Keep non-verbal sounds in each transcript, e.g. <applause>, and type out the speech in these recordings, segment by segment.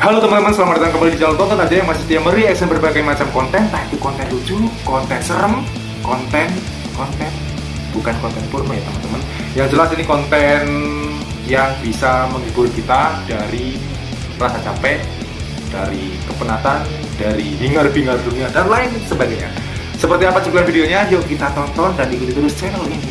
Halo teman-teman, selamat datang kembali di channel Tonton aja yang masih setia mereaction berbagai macam konten. Entah itu konten lucu, konten serem, konten, konten. Bukan konten porno ya teman-teman. Yang jelas ini konten yang bisa menghibur kita dari rasa capek Dari kepenatan, dari hingar-bingar dunia, dan lain sebagainya. Seperti apa cuplikan videonya? Yuk kita tonton dan ikuti terus channel ini.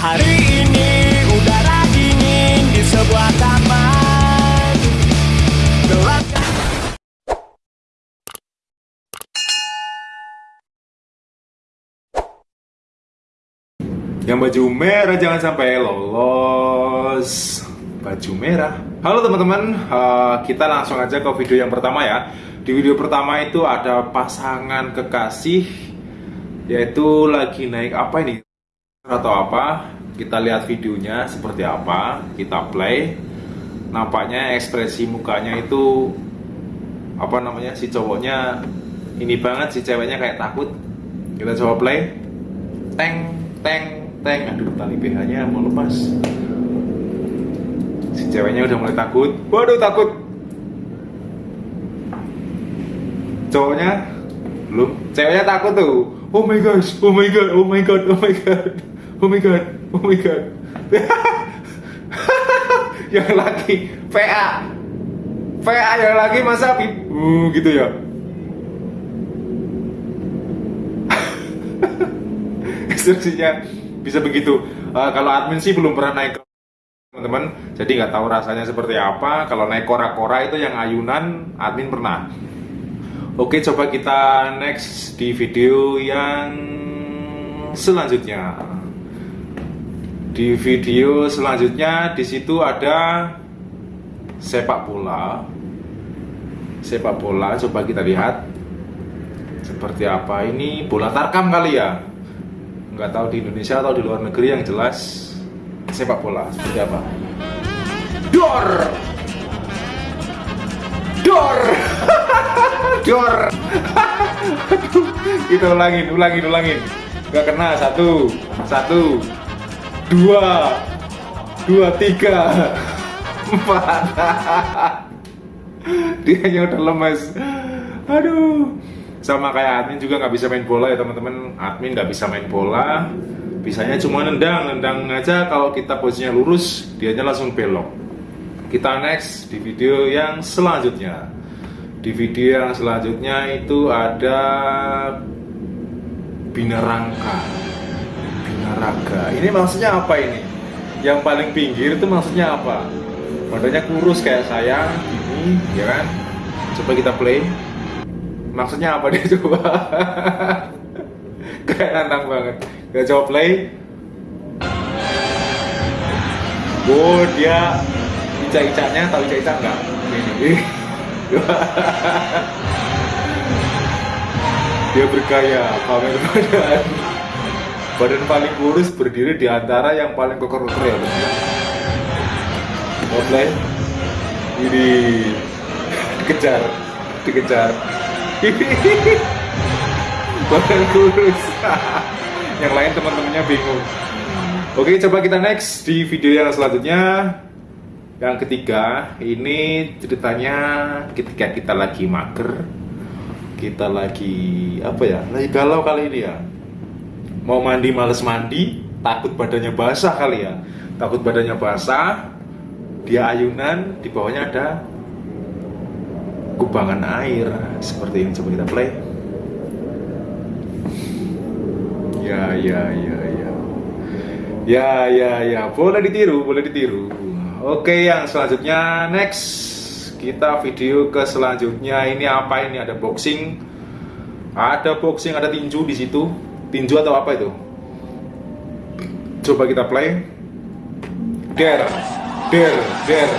Hari ini udara dingin di sebuah taman Yang baju merah jangan sampai lolos. Baju merah. Halo teman-teman, eh, kita langsung aja ke video yang pertama ya. Di video pertama itu ada pasangan kekasih Yaitu lagi naik apa ini? Atau apa? Kita lihat videonya seperti apa. Kita play Nampaknya ekspresi mukanya itu Apa namanya, si cowoknya Ini banget, si ceweknya kayak takut. Kita coba play. Teng, teng, teng. Aduh tali BH nya mau lepas. Si ceweknya udah mulai takut. Waduh takut. Cowoknya belum ceweknya takut tuh. Oh my gosh oh my god oh my god oh my god. Oh my god oh my god <laughs> yang lagi. VA VA yang lagi masa pip uh, gitu ya <laughs> instruksinya bisa begitu. Uh, kalau admin sih belum pernah naik teman-teman jadi nggak tahu rasanya seperti apa. Kalau naik kora-kora itu yang ayunan admin pernah. Oke coba kita next di video yang selanjutnya di video selanjutnya di situ ada sepak bola. Sepak bola coba kita lihat. Seperti apa ini? Bola tarkam kali ya? Nggak tahu di Indonesia atau di luar negeri yang jelas sepak bola. Seperti apa? Dor! Dor! <laughs> Dor! <laughs> Kita ulangin ulangin ulangin. Nggak kena satu. Satu dua. Dua tiga. Empat. <laughs> Dia udah lemes. Aduh. Sama kayak admin juga nggak bisa main bola ya teman-teman. Admin nggak bisa main bola. Bisanya cuma nendang nendang aja. Kalau kita posisinya lurus dianya langsung belok. Kita next di video yang selanjutnya. Di video yang selanjutnya itu ada binarangka binaraga ini maksudnya apa ini? Yang paling pinggir itu maksudnya apa? Badannya kurus kayak saya gini ya kan? Coba kita play. Maksudnya apa dia <laughs> coba? Kayak nantang banget. Gak coba play. Oh dia ica-icanya tahu ica-ica enggak ini. <laughs> Dia bergaya pamer badan badan paling kurus berdiri di antara yang paling koker-koker ya Mau play ini dikejar dikejar. <laughs> Badan kurus. <laughs> Yang lain teman-temannya bingung. Oke coba kita next di video yang selanjutnya. Yang ketiga ini ceritanya ketika kita lagi mager kita lagi apa ya lagi galau kali ini ya mau mandi males mandi takut badannya basah kali ya. Takut badannya basah dia ayunan di bawahnya ada kubangan air seperti ini coba kita play. Ya ya ya ya. Ya ya ya. Boleh ditiru boleh ditiru. Oke yang selanjutnya next. Kita video ke selanjutnya. Ini apa? Ini ada boxing. Ada boxing ada tinju di situ tinju atau apa itu? Coba kita play. Der. Der. Der.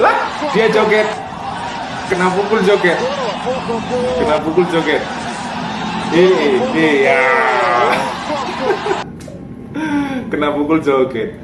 Lah <laughs> dia joget. Kena pukul joget. Kena pukul joget. Eh iya. <laughs> Kena pukul joget.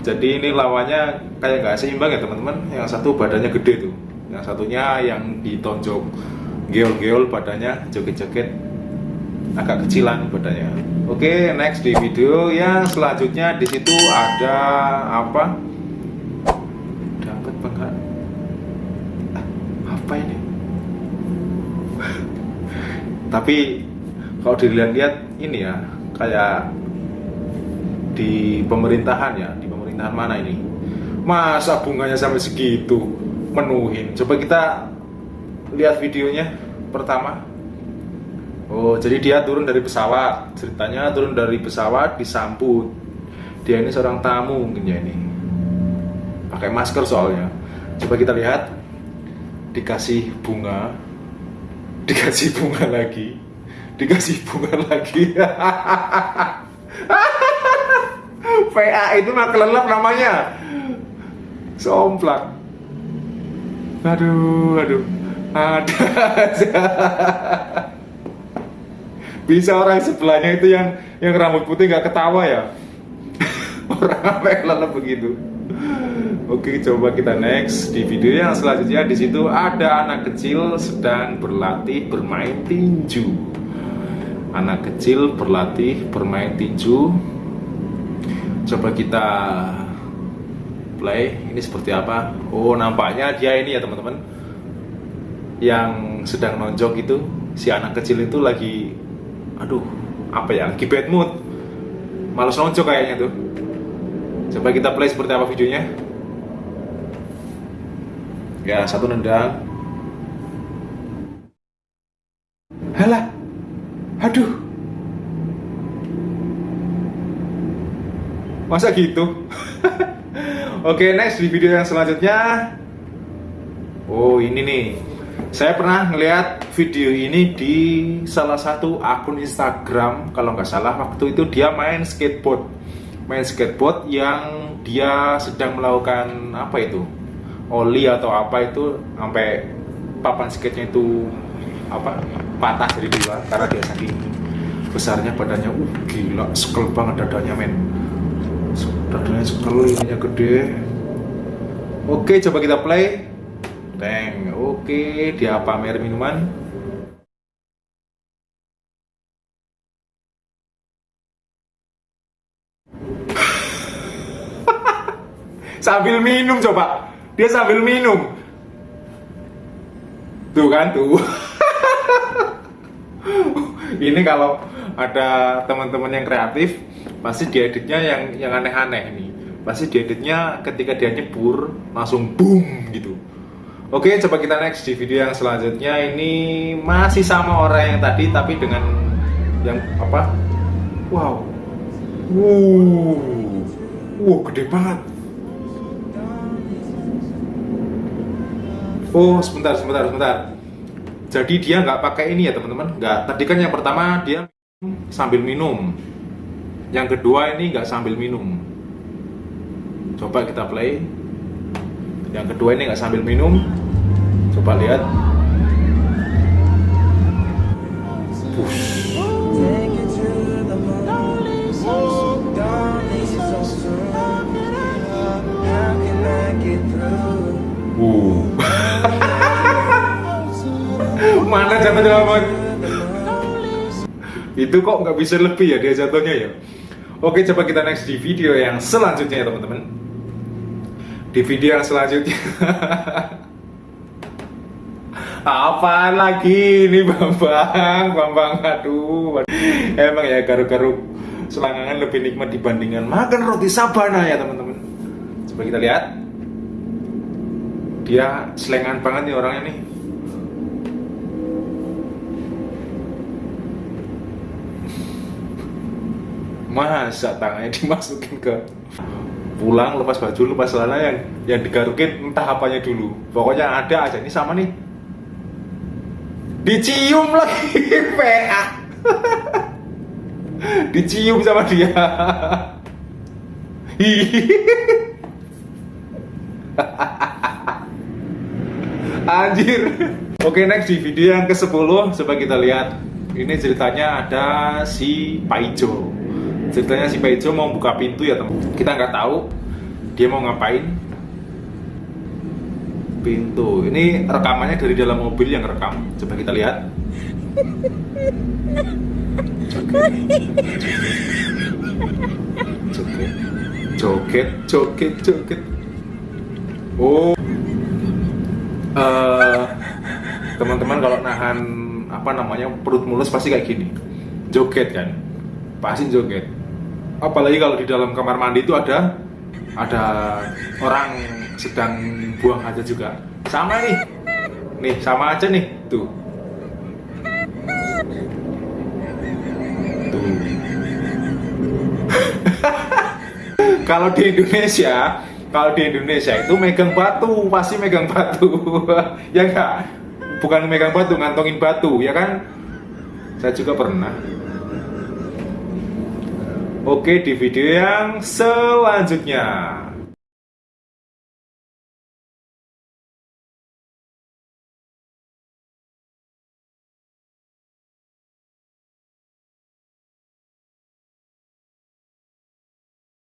Jadi ini lawannya kayak nggak seimbang ya teman-teman. Yang satu badannya gede tuh. Yang satunya yang ditonjok geol-geol badannya joget-joget agak kecilan badannya oke next di video. Yang selanjutnya di situ ada apa? Apa ini? <laughs> Tapi kalau dilihat-lihat ini ya kayak di pemerintahan ya. Di pemerintahan mana ini? Masa bunganya sampai segitu menuhin? Coba kita lihat videonya pertama oh jadi dia turun dari pesawat. Ceritanya turun dari pesawat disambut dia ini seorang tamu mungkin ya ini. Pakai masker soalnya. Coba kita lihat. Dikasih bunga. <laughs> Dikasih bunga lagi. Dikasih bunga lagi. <laughs> PA itu mah kelelep namanya. Somplak aduh aduh. Ada <laughs> bisa orang sebelahnya itu yang yang rambut putih nggak ketawa ya <laughs> orang apa yang begitu Oke, coba kita next di video yang selanjutnya. Di situ ada anak kecil sedang berlatih bermain tinju. Anak kecil berlatih bermain tinju. Coba kita play. Ini seperti apa? Oh, nampaknya dia ini ya teman-teman. Yang sedang nonjok itu si anak kecil itu lagi, aduh, apa ya? Lagi bad mood. Males nonjok kayaknya tuh. Coba kita play seperti apa videonya. Ya, satu nendang. Halah. Aduh. Masa gitu? <laughs> Oke, next di video yang selanjutnya. Oh, ini nih. Saya pernah ngeliat video ini di salah satu akun Instagram, kalau nggak salah waktu itu dia main skateboard. Main skateboard yang dia sedang melakukan apa itu? oli atau apa itu sampai papan skate-nya itu apa patah dari luar karena dia saking besarnya badannya uh gila sekel banget dadanya men dadanya sekel ininya gede oke coba kita play Teng, oke dia pamer minuman sambil minum coba. Dia sambil minum. Tuh kan tuh. <laughs> Ini kalau ada teman-teman yang kreatif pasti dieditnya yang yang aneh-aneh nih pasti dieditnya ketika dia nyebur langsung boom gitu. Oke coba kita next di video yang selanjutnya. Ini masih sama orang yang tadi tapi dengan yang apa? Wow. Wow. Wow gede banget Oh sebentar sebentar sebentar. Jadi dia nggak pakai ini ya teman-teman. Nggak. Tadi kan yang pertama dia sambil minum. Yang kedua ini nggak sambil minum. Coba kita play. Yang kedua ini nggak sambil minum. Coba lihat. Push. Mana jatuhnya amat? Itu kok nggak bisa lebih ya dia jatuhnya ya? Oke, coba kita next di video yang selanjutnya ya teman-teman. Di video yang selanjutnya. <laughs> Apa lagi ini Bambang? Bambang aduh. Emang ya garu-garu selangkangan lebih nikmat dibandingkan makan roti sabana ya teman-teman. Coba kita lihat. Dia selengan banget nih orangnya nih. Masa tangannya <laughs> dimasukin ke pulang lepas baju lepas celana yang yang digarukin entah apanya dulu. Pokoknya ada aja. Ini sama nih. Dicium lagi <laughs> PA <laughs> dicium sama dia. Anjir. Oke next di video yang ke 10 coba kita lihat. Ini ceritanya ada si Paijo ceritanya si Paijo mau buka pintu ya teman. Kita nggak tahu dia mau ngapain. Pintu. Ini rekamannya dari dalam mobil yang rekam. Coba kita lihat. Joget. Joget. Joget joget oh. Uh, teman-teman kalau nahan apa namanya perut mulus pasti kayak gini. Joget kan pasti joget apalagi kalau di dalam kamar mandi itu ada ada orang sedang buang hajat juga. Sama nih. Nih sama aja nih. Tuh. Tuh. <laughs> Kalau di Indonesia kalau di Indonesia itu megang batu pasti megang batu. <laughs> Ya enggak? Bukan megang batu ngantongin batu ya kan? Saya juga pernah oke di video yang selanjutnya